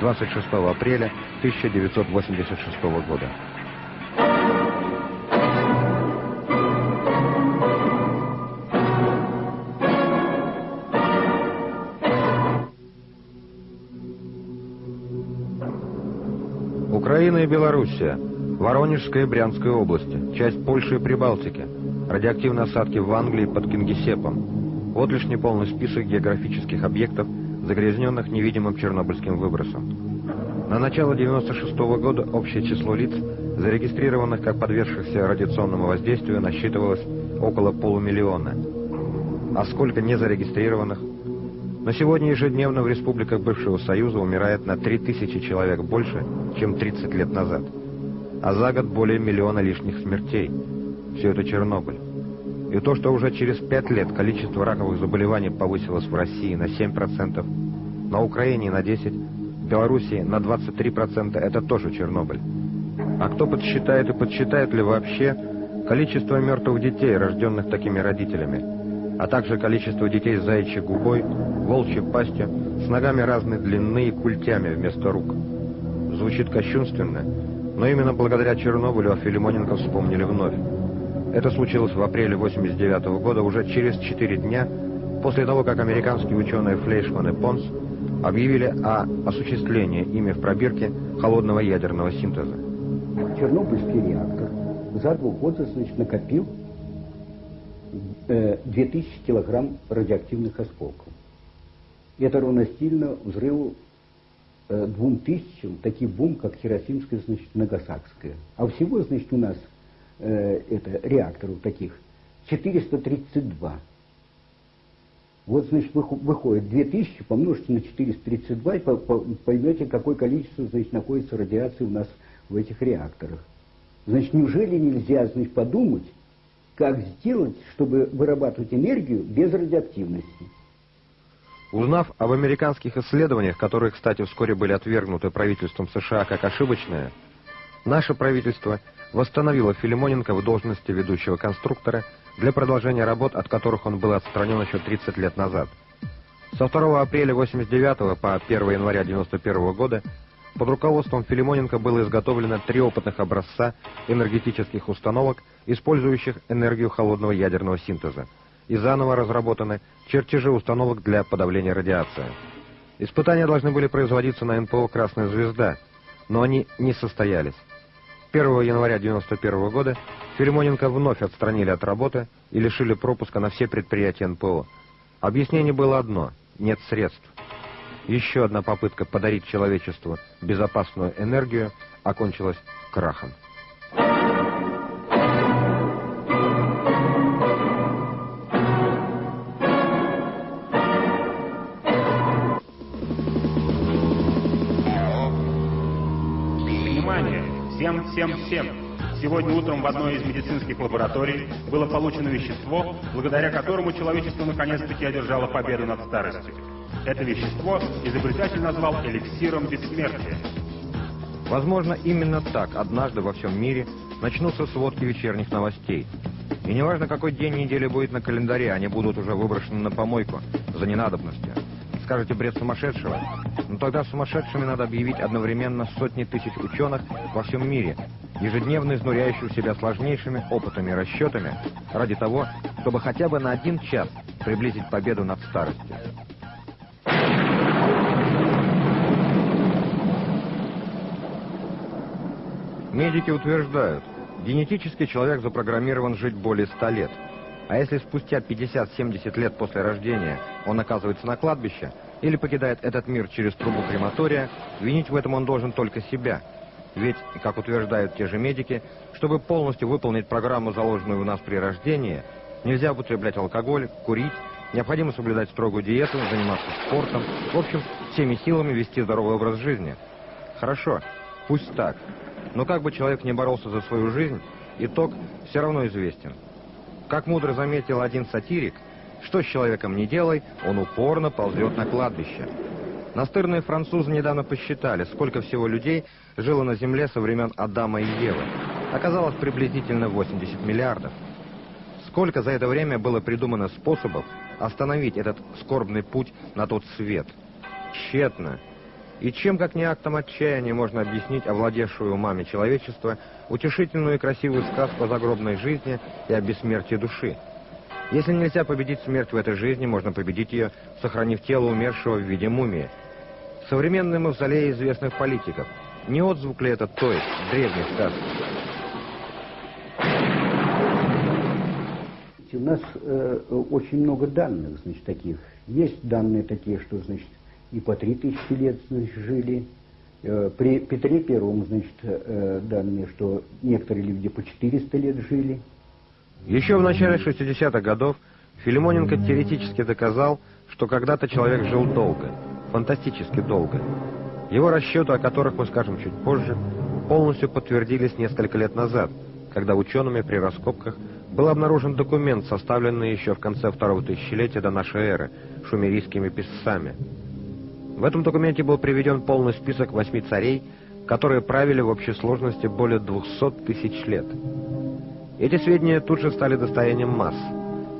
26 апреля 1986 года. Украина и Белоруссия, Воронежская и Брянская области, часть Польши и Прибалтики, радиоактивные осадки в Англии под Кингисеппом. Вот лишь неполный список географических объектов, загрязненных невидимым чернобыльским выбросом. На начало 96 -го года общее число лиц, зарегистрированных как подвергшихся радиационному воздействию, насчитывалось около полумиллиона. А сколько незарегистрированных? На сегодня ежедневно в республиках бывшего Союза умирает на 3000 человек больше, чем 30 лет назад. А за год более миллиона лишних смертей. Все это Чернобыль. И то, что уже через 5 лет количество раковых заболеваний повысилось в России на 7%, на Украине на 10%, в Белоруссии на 23%, это тоже Чернобыль. А кто подсчитает и подсчитает ли вообще количество мертвых детей, рожденных такими родителями, а также количество детей с заячьей губой, волчьей пастью, с ногами разной длины и культями вместо рук. Звучит кощунственно, но именно благодаря Чернобылю о Филимоненко вспомнили вновь. Это случилось в апреле 89 -го года, уже через 4 дня после того, как американские ученые Флейшман и Понс объявили о осуществлении ими в пробирке холодного ядерного синтеза. Чернобыльский реактор за два года значит, накопил э, 2000 килограмм радиоактивных осколков. Это равностильно взрыву э, двум тысячам, таких бомб, как Хиросимская, значит, Нагасакская. А всего, значит, у нас э, это, реакторов таких 432. Вот, значит, выходит 2000, помножьте на 432 и поймете, какое количество, значит, находится радиации у нас в этих реакторах. Значит, неужели нельзя, значит, подумать, как сделать, чтобы вырабатывать энергию без радиоактивности? Узнав об американских исследованиях, которые, кстати, вскоре были отвергнуты правительством США как ошибочные, наше правительство восстановило Филимоненко в должности ведущего конструктора для продолжения работ, от которых он был отстранен еще 30 лет назад. Со 2 апреля 89 по 1 января 91 года под руководством Филимоненко было изготовлено три опытных образца энергетических установок, использующих энергию холодного ядерного синтеза, и заново разработаны чертежи установок для подавления радиации. Испытания должны были производиться на НПО «Красная звезда», но они не состоялись. 1 января 1991 года Филимоненко вновь отстранили от работы и лишили пропуска на все предприятия НПО. Объяснение было одно – нет средств. Еще одна попытка подарить человечеству безопасную энергию окончилась крахом. Всем! Сегодня утром в одной из медицинских лабораторий было получено вещество, благодаря которому человечество наконец-таки одержало победу над старостью. Это вещество изобретатель назвал эликсиром бессмертия. Возможно, именно так однажды во всем мире начнутся сводки вечерних новостей. И неважно, какой день недели будет на календаре, они будут уже выброшены на помойку за ненадобностью. Скажете, бред сумасшедшего? Но ну, тогда сумасшедшими надо объявить одновременно сотни тысяч ученых во всем мире, ежедневно изнуряющих себя сложнейшими опытами и расчетами ради того, чтобы хотя бы на один час приблизить победу над старостью. Медики утверждают, генетически человек запрограммирован жить более 100 лет. А если спустя 50-70 лет после рождения он оказывается на кладбище или покидает этот мир через трубу крематория, винить в этом он должен только себя. Ведь, как утверждают те же медики, чтобы полностью выполнить программу, заложенную у нас при рождении, нельзя употреблять алкоголь, курить, необходимо соблюдать строгую диету, заниматься спортом, в общем, всеми силами вести здоровый образ жизни. Хорошо, пусть так. Но как бы человек не боролся за свою жизнь, итог все равно известен. Как мудро заметил один сатирик, что с человеком не делай, он упорно ползет на кладбище. Настырные французы недавно посчитали, сколько всего людей жило на Земле со времен Адама и Евы. Оказалось приблизительно 80 миллиардов. Сколько за это время было придумано способов остановить этот скорбный путь на тот свет? Тщетно. И чем, как не актом отчаяния, можно объяснить овладевшую умами человечества утешительную и красивую сказку о загробной жизни и о бессмертии души? Если нельзя победить смерть в этой жизни, можно победить ее, сохранив тело умершего в виде мумии. Современные мавзолеи известных политиков. Не отзвук ли это той, древней сказки? У нас э, очень много данных, значит, таких. Есть данные такие, что, значит, и по три тысячи лет, значит, жили. Э, при Петре Первом, значит, э, данные, что некоторые люди по 400 лет жили. Еще в начале 60-х годов Филимоненко теоретически доказал, что когда-то человек жил долго, фантастически долго. Его расчеты, о которых мы скажем чуть позже, полностью подтвердились несколько лет назад, когда учеными при раскопках был обнаружен документ, составленный еще в конце второго тысячелетия до нашей эры шумерийскими писцами. В этом документе был приведен полный список восьми царей, которые правили в общей сложности более 200 тысяч лет. Эти сведения тут же стали достоянием масс.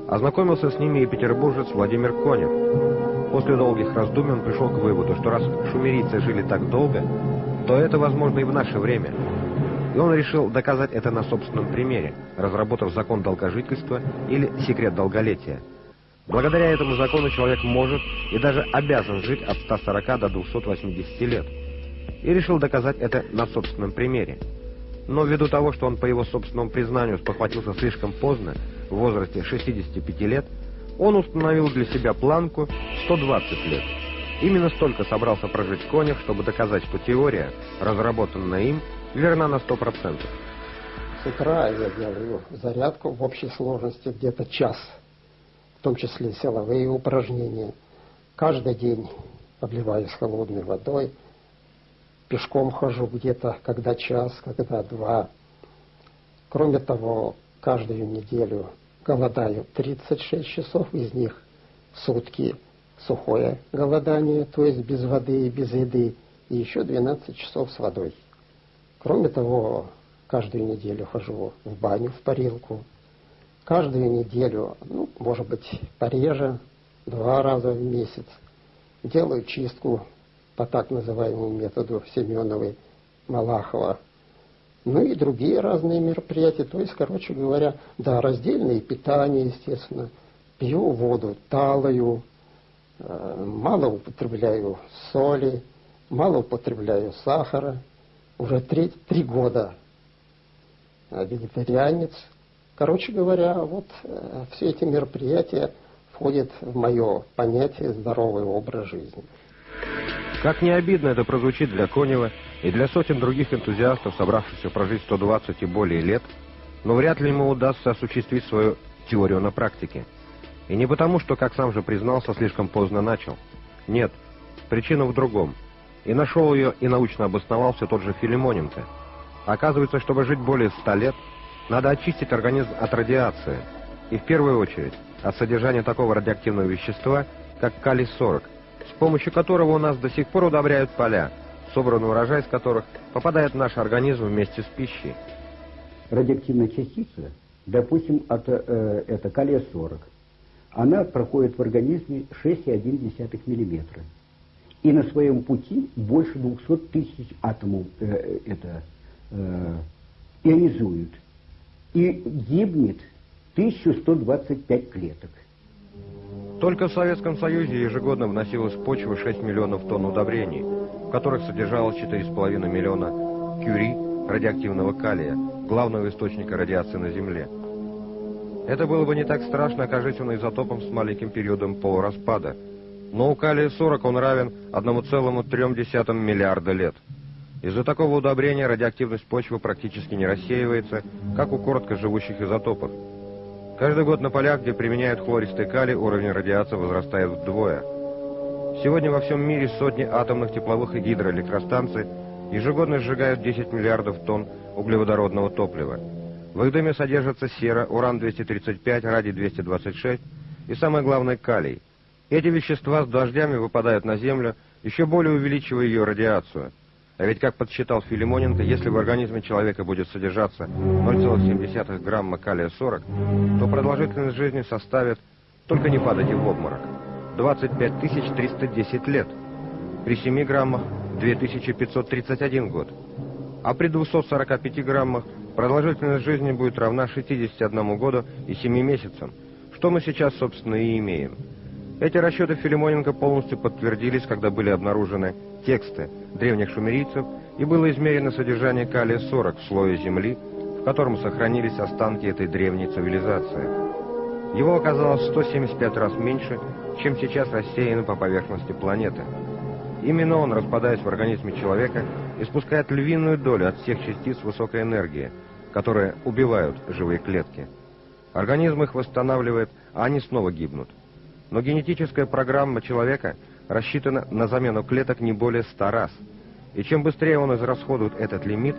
Ознакомился с ними и петербуржец Владимир Конев. После долгих раздумий он пришел к выводу, что раз шумерийцы жили так долго, то это возможно и в наше время. И он решил доказать это на собственном примере, разработав закон долгожительства или секрет долголетия. Благодаря этому закону человек может и даже обязан жить от 140 до 280 лет. И решил доказать это на собственном примере. Но ввиду того, что он по его собственному признанию спохватился слишком поздно, в возрасте 65 лет, он установил для себя планку 120 лет. Именно столько собрался прожить Конев, чтобы доказать, что теория, разработанная им, верна на 100%. С утра я делаю зарядку в общей сложности где-то час, в том числе силовые упражнения. Каждый день обливаюсь холодной водой, пешком хожу где-то, когда час, когда два. Кроме того, каждую неделю голодаю 36 часов, из них сутки сухое голодание, то есть без воды и без еды, и еще 12 часов с водой. Кроме того, каждую неделю хожу в баню, в парилку. Каждую неделю, ну, может быть, пореже, два раза в месяц, делаю чистку по так называемому методу Семеновой, Малахова. Ну и другие разные мероприятия. То есть, короче говоря, да, раздельное питание, естественно. Пью воду талую, э, мало употребляю соли, мало употребляю сахара. Уже три, три года вегетарианец. Короче говоря, вот э, все эти мероприятия входят в мое понятие здоровый образ жизни. Как не обидно это прозвучит для Конева и для сотен других энтузиастов, собравшихся прожить 120 и более лет, но вряд ли ему удастся осуществить свою теорию на практике. И не потому, что, как сам же признался, слишком поздно начал. Нет, причина в другом. И нашел ее, и научно обосновал все тот же Филимоненко. Оказывается, чтобы жить более 100 лет, надо очистить организм от радиации. И в первую очередь от содержания такого радиоактивного вещества, как калий-40, с помощью которого у нас до сих пор удобряют поля, собранный урожай из которых попадает в наш организм вместе с пищей. Радиоактивная частица, допустим, это, э, это калия-40, она проходит в организме 6,1 мм. И на своем пути больше 200 тысяч атомов э, это, э, ионизуют. И гибнет 1125 клеток. Только в Советском Союзе ежегодно вносилось в почву 6 миллионов тонн удобрений, в которых содержалось 4,5 миллиона кюри радиоактивного калия, главного источника радиации на Земле. Это было бы не так страшно, окажись он изотопом с маленьким периодом полураспада. Но у калия-40 он равен 1,3 миллиарда лет. Из-за такого удобрения радиоактивность почвы практически не рассеивается, как у короткоживущих изотопов. Каждый год на полях, где применяют хлористый калий, уровень радиации возрастает вдвое. Сегодня во всем мире сотни атомных тепловых и гидроэлектростанций ежегодно сжигают 10 миллиардов тонн углеводородного топлива. В их дыме содержатся сера, уран-235, радий-226 и, самое главное, калий. Эти вещества с дождями выпадают на Землю, еще более увеличивая ее радиацию – а ведь, как подсчитал Филимоненко, если в организме человека будет содержаться 0,7 грамма калия-40, то продолжительность жизни составит, только не падайте в обморок, 25 310 лет. При 7 граммах 2531 год. А при 245 граммах продолжительность жизни будет равна 61 году и 7 месяцам, что мы сейчас, собственно, и имеем. Эти расчеты Филимоненко полностью подтвердились, когда были обнаружены тексты древних шумерийцев и было измерено содержание калия-40 в слое Земли, в котором сохранились останки этой древней цивилизации. Его оказалось 175 раз меньше, чем сейчас рассеяно по поверхности планеты. Именно он, распадаясь в организме человека, испускает львиную долю от всех частиц высокой энергии, которые убивают живые клетки. Организм их восстанавливает, а они снова гибнут. Но генетическая программа человека рассчитана на замену клеток не более 100 раз. И чем быстрее он израсходует этот лимит,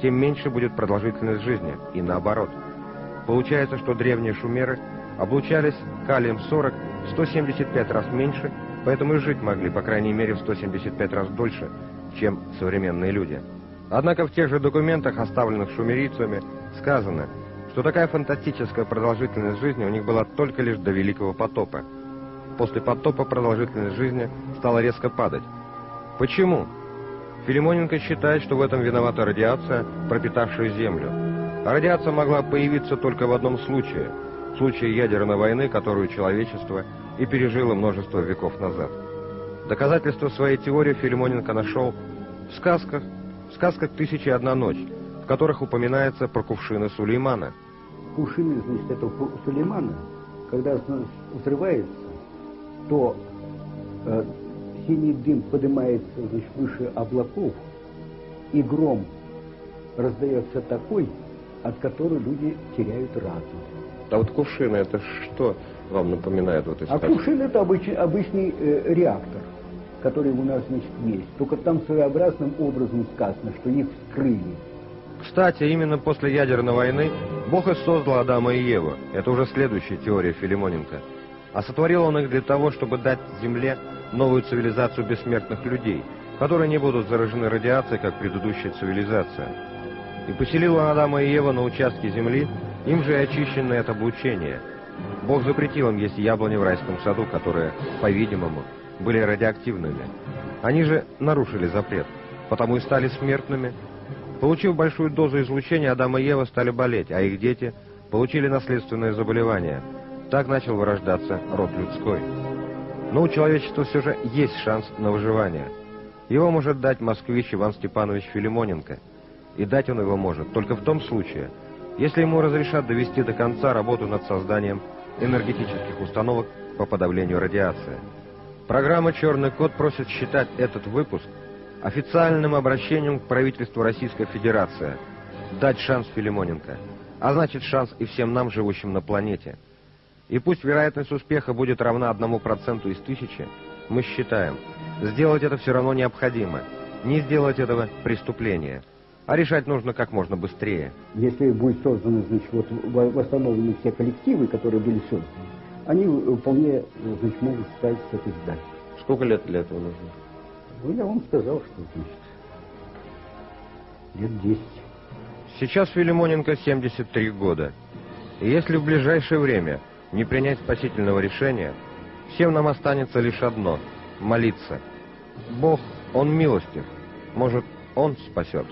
тем меньше будет продолжительность жизни, и наоборот. Получается, что древние шумеры облучались калием-40 175 раз меньше, поэтому и жить могли, по крайней мере, в 175 раз дольше, чем современные люди. Однако в тех же документах, оставленных шумерийцами, сказано, что такая фантастическая продолжительность жизни у них была только лишь до Великого потопа. После потопа продолжительность жизни стала резко падать. Почему? Филимоненко считает, что в этом виновата радиация, пропитавшая Землю. Радиация могла появиться только в одном случае – в случае ядерной войны, которую человечество и пережило множество веков назад. Доказательства своей теории Филимоненко нашел в сказках, в сказках «Тысяча и одна ночь», в которых упоминается про кувшины Сулеймана. Кувшины, значит, этого Сулеймана, когда взрывается, то э, синий дым поднимается значит, выше облаков, и гром раздается такой, от которого люди теряют разум. А вот кувшины, это что вам напоминает? Вот, а кувшин это обычный, обычный э, реактор, который у нас значит, есть. Только там своеобразным образом сказано, что их вскрыли. Кстати, именно после ядерной войны Бог и создал Адама и Еву. Это уже следующая теория Филимоненко. А сотворил он их для того, чтобы дать Земле новую цивилизацию бессмертных людей, которые не будут заражены радиацией, как предыдущая цивилизация. И поселил он Адама и Ева на участке Земли, им же и очищенное от облучения. Бог запретил им есть яблони в райском саду, которые, по-видимому, были радиоактивными. Они же нарушили запрет, потому и стали смертными. Получив большую дозу излучения, Адам и Ева стали болеть, а их дети получили наследственное заболевание. Так начал вырождаться род людской. Но у человечества все же есть шанс на выживание. Его может дать москвич Иван Степанович Филимоненко. И дать он его может только в том случае, если ему разрешат довести до конца работу над созданием энергетических установок по подавлению радиации. Программа «Черный код» просит считать этот выпуск официальным обращением к правительству Российской Федерации, дать шанс Филимоненко, а значит шанс и всем нам, живущим на планете. И пусть вероятность успеха будет равна одному проценту из тысячи, мы считаем, сделать это все равно необходимо, не сделать этого преступление – а решать нужно как можно быстрее. Если будет созданы, значит, вот восстановлены все коллективы, которые были созданы, они э, вполне, значит, могут стать с этой задачей. Сколько лет для этого нужно? Ну, я вам сказал, что, значит, лет 10. Сейчас Филимоненко 73 года. И если в ближайшее время не принять спасительного решения, всем нам останется лишь одно — молиться. Бог, Он милостив, может, Он спасет.